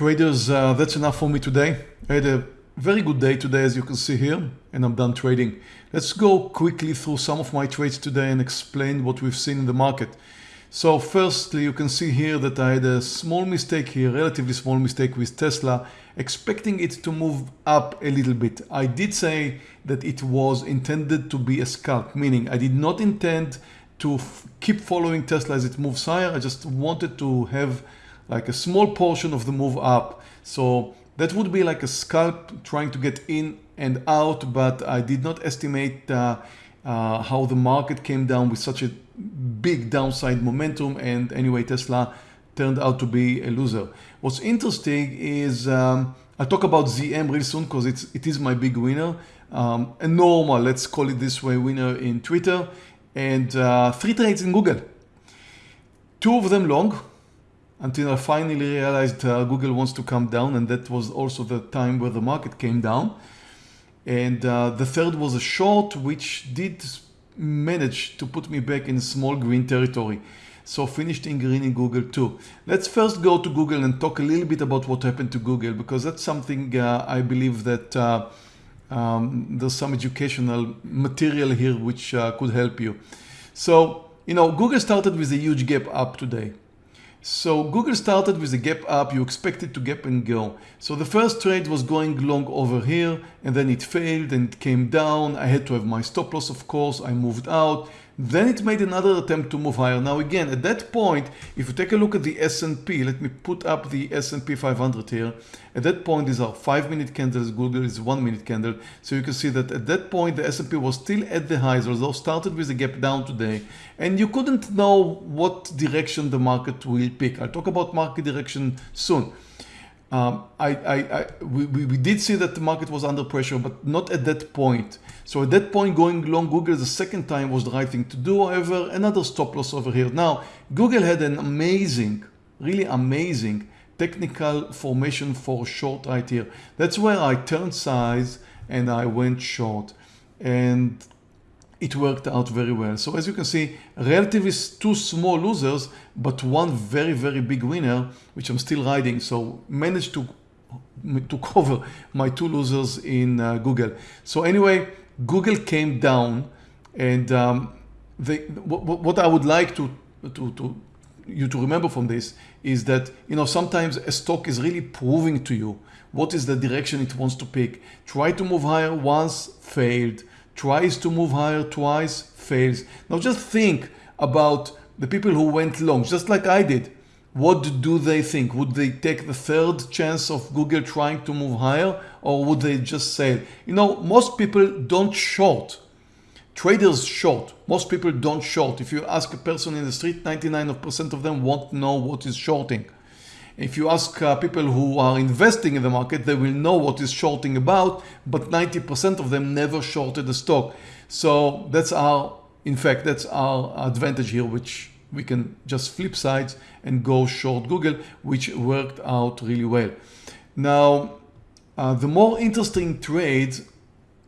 Traders, uh, that's enough for me today. I had a very good day today as you can see here and I'm done trading. Let's go quickly through some of my trades today and explain what we've seen in the market. So firstly you can see here that I had a small mistake here, relatively small mistake with Tesla, expecting it to move up a little bit. I did say that it was intended to be a scalp, meaning I did not intend to keep following Tesla as it moves higher. I just wanted to have like a small portion of the move up. So that would be like a scalp trying to get in and out, but I did not estimate uh, uh, how the market came down with such a big downside momentum. And anyway, Tesla turned out to be a loser. What's interesting is um, I'll talk about ZM real soon because it's it is my big winner. Um, a normal, let's call it this way, winner in Twitter and uh, three trades in Google. Two of them long, until I finally realized uh, Google wants to come down and that was also the time where the market came down. And uh, the third was a short which did manage to put me back in small green territory. So finished in green in Google too. Let's first go to Google and talk a little bit about what happened to Google because that's something uh, I believe that uh, um, there's some educational material here which uh, could help you. So, you know, Google started with a huge gap up today. So Google started with a gap up, you expect it to gap and go. So the first trade was going long over here and then it failed and it came down. I had to have my stop loss of course, I moved out. Then it made another attempt to move higher. Now again, at that point, if you take a look at the S&P, let me put up the S&P 500 here. At that point, these are five minute candles, Google is one minute candle. So you can see that at that point, the S&P was still at the highs, although started with a gap down today. And you couldn't know what direction the market will pick. I'll talk about market direction soon. Um, I, I, I, we, we did see that the market was under pressure, but not at that point. So at that point, going long Google the second time was the right thing to do. However, another stop loss over here. Now, Google had an amazing, really amazing technical formation for short right here. That's where I turned size and I went short. And it worked out very well. So as you can see, relatively two small losers, but one very, very big winner, which I'm still riding. So managed to, to cover my two losers in uh, Google. So anyway, Google came down and um, they, what, I would like to, to, to you to remember from this is that you know sometimes a stock is really proving to you what is the direction it wants to pick. Try to move higher once, failed tries to move higher twice, fails. Now just think about the people who went long, just like I did. What do they think? Would they take the third chance of Google trying to move higher or would they just say, you know, most people don't short. Traders short. Most people don't short. If you ask a person in the street, 99% of them won't know what is shorting. If you ask uh, people who are investing in the market, they will know what is shorting about, but 90% of them never shorted the stock. So that's our, in fact, that's our advantage here, which we can just flip sides and go short Google, which worked out really well. Now, uh, the more interesting trade,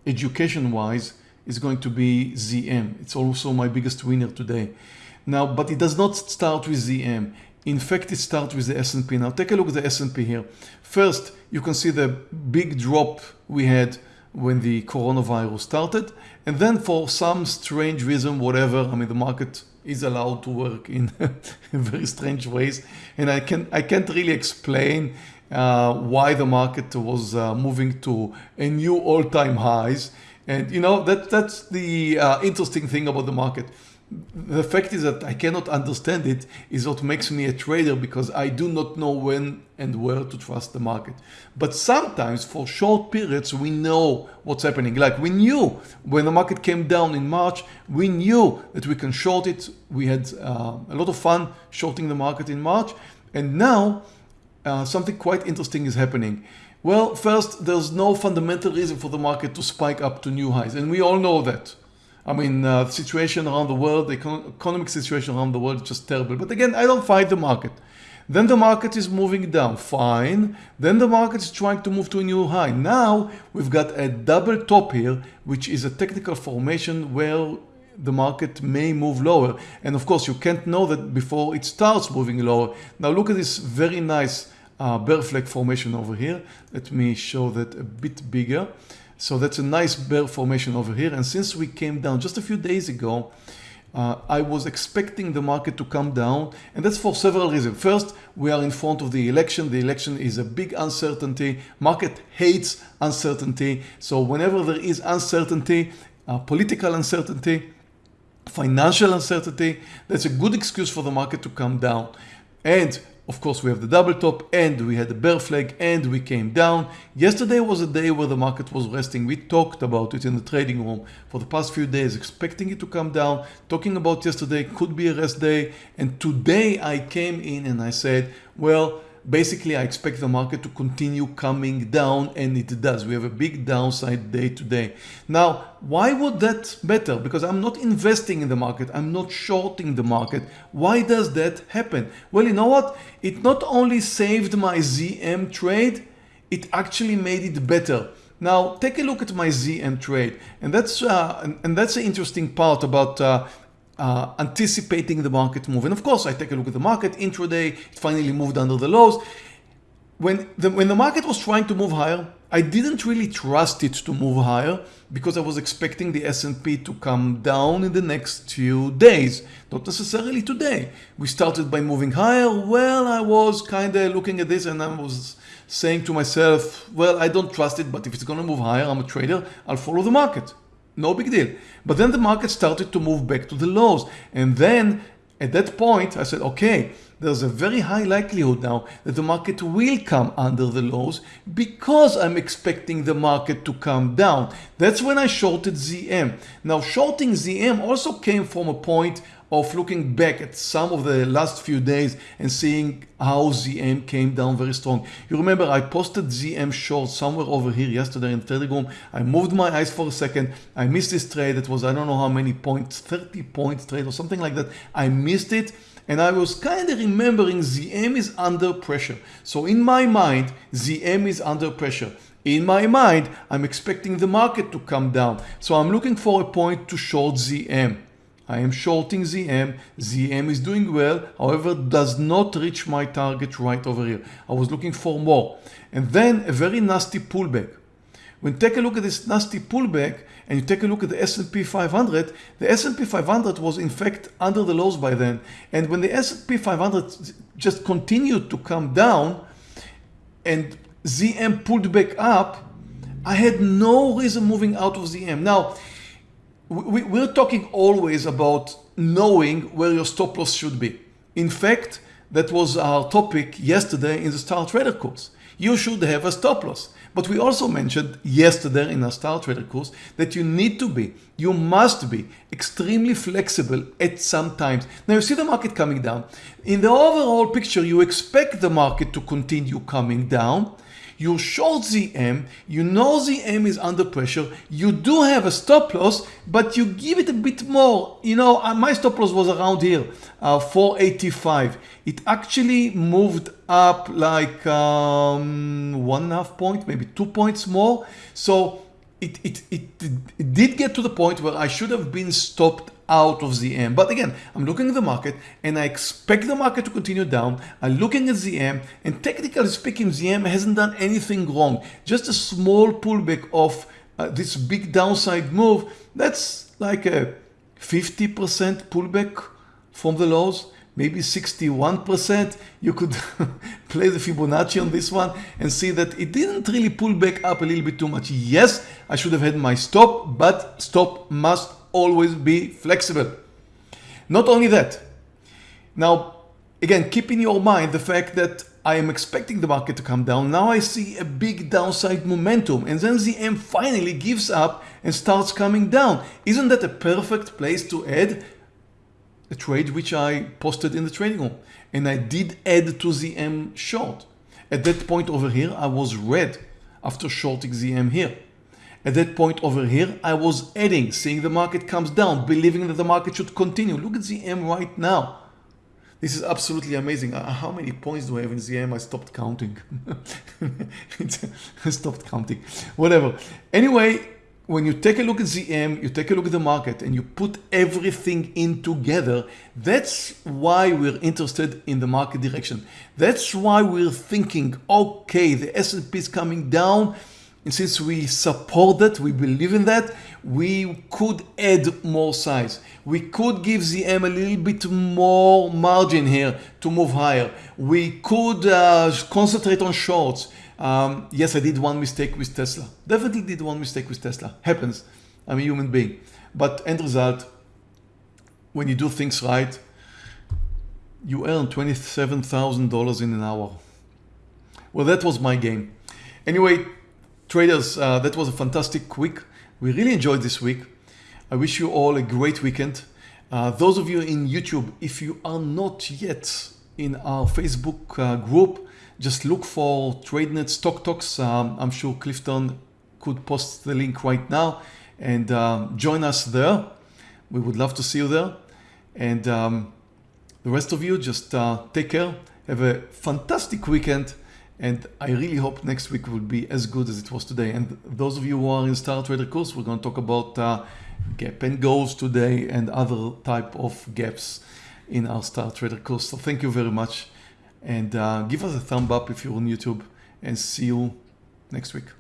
education-wise, is going to be ZM. It's also my biggest winner today. Now, but it does not start with ZM. In fact, it starts with the S&P. Now take a look at the S&P here. First, you can see the big drop we had when the coronavirus started. And then for some strange reason, whatever, I mean, the market is allowed to work in very strange ways. And I, can, I can't really explain uh, why the market was uh, moving to a new all-time highs. And you know, that, that's the uh, interesting thing about the market the fact is that I cannot understand it is what makes me a trader because I do not know when and where to trust the market. But sometimes for short periods, we know what's happening. Like we knew when the market came down in March, we knew that we can short it. We had uh, a lot of fun shorting the market in March. And now uh, something quite interesting is happening. Well, first, there's no fundamental reason for the market to spike up to new highs. And we all know that. I mean, uh, the situation around the world, the economic situation around the world is just terrible. But again, I don't fight the market. Then the market is moving down, fine. Then the market is trying to move to a new high. Now we've got a double top here, which is a technical formation where the market may move lower. And of course, you can't know that before it starts moving lower. Now look at this very nice uh, bear flag formation over here. Let me show that a bit bigger. So that's a nice bear formation over here. And since we came down just a few days ago, uh, I was expecting the market to come down and that's for several reasons. First, we are in front of the election. The election is a big uncertainty. Market hates uncertainty. So whenever there is uncertainty, uh, political uncertainty, financial uncertainty, that's a good excuse for the market to come down. And of course, we have the double top and we had the bear flag and we came down. Yesterday was a day where the market was resting. We talked about it in the trading room for the past few days, expecting it to come down, talking about yesterday could be a rest day. And today I came in and I said, well, basically I expect the market to continue coming down and it does. We have a big downside day today. Now, why would that matter? Because I'm not investing in the market. I'm not shorting the market. Why does that happen? Well, you know what? It not only saved my ZM trade, it actually made it better. Now take a look at my ZM trade and that's uh, and, and, that's the interesting part about uh, uh, anticipating the market move. And of course, I take a look at the market intraday, it finally moved under the lows. When the, when the market was trying to move higher, I didn't really trust it to move higher because I was expecting the S&P to come down in the next few days, not necessarily today. We started by moving higher. Well, I was kind of looking at this and I was saying to myself, well, I don't trust it, but if it's going to move higher, I'm a trader, I'll follow the market no big deal. But then the market started to move back to the lows. And then at that point, I said, okay, there's a very high likelihood now that the market will come under the lows because I'm expecting the market to come down. That's when I shorted ZM. Now shorting ZM also came from a point of looking back at some of the last few days and seeing how ZM came down very strong. You remember I posted ZM short somewhere over here yesterday in room. I moved my eyes for a second. I missed this trade. It was I don't know how many points, 30 points trade or something like that. I missed it and I was kind of remembering ZM is under pressure. So in my mind, ZM is under pressure. In my mind, I'm expecting the market to come down. So I'm looking for a point to short ZM. I am shorting ZM. ZM is doing well, however, does not reach my target right over here. I was looking for more. And then a very nasty pullback. When take a look at this nasty pullback and you take a look at the S&P 500, the S&P 500 was in fact under the lows by then. And when the S&P 500 just continued to come down and ZM pulled back up, I had no reason moving out of ZM. Now, we, we're talking always about knowing where your stop loss should be. In fact, that was our topic yesterday in the Star Trader course. You should have a stop loss. But we also mentioned yesterday in our Star Trader course that you need to be, you must be extremely flexible at some times. Now you see the market coming down. In the overall picture, you expect the market to continue coming down you short ZM, you know ZM is under pressure, you do have a stop loss, but you give it a bit more. You know, uh, my stop loss was around here, uh, 485. It actually moved up like um, one and a half point, maybe two points more. So it, it, it, it did get to the point where I should have been stopped out of ZM. But again, I'm looking at the market and I expect the market to continue down. I'm looking at ZM and technically speaking, ZM hasn't done anything wrong. Just a small pullback of uh, this big downside move. That's like a 50% pullback from the lows maybe 61%. You could play the Fibonacci on this one and see that it didn't really pull back up a little bit too much. Yes, I should have had my stop, but stop must always be flexible. Not only that, now again, keep in your mind the fact that I am expecting the market to come down. Now I see a big downside momentum and then ZM finally gives up and starts coming down. Isn't that a perfect place to add a trade which I posted in the trading room and I did add to ZM short. At that point over here, I was red after shorting ZM here. At that point over here, I was adding, seeing the market comes down, believing that the market should continue. Look at ZM right now. This is absolutely amazing. Uh, how many points do I have in ZM? I stopped counting. I stopped counting. Whatever. Anyway, when you take a look at ZM, you take a look at the market and you put everything in together, that's why we're interested in the market direction. That's why we're thinking, okay, the S&P is coming down, and since we support that, we believe in that, we could add more size. We could give ZM a little bit more margin here to move higher. We could uh, concentrate on shorts. Um, yes, I did one mistake with Tesla. Definitely did one mistake with Tesla. Happens. I'm a human being. But end result, when you do things right, you earn $27,000 in an hour. Well, that was my game. Anyway, Traders, uh, that was a fantastic week. We really enjoyed this week. I wish you all a great weekend. Uh, those of you in YouTube, if you are not yet in our Facebook uh, group, just look for TradeNet Stock Talks. Um, I'm sure Clifton could post the link right now and um, join us there. We would love to see you there. And um, the rest of you, just uh, take care. Have a fantastic weekend and I really hope next week will be as good as it was today. And those of you who are in Star Trader course, we're going to talk about uh, gap and goals today and other type of gaps in our Star Trader course. So thank you very much. And uh, give us a thumb up if you're on YouTube and see you next week.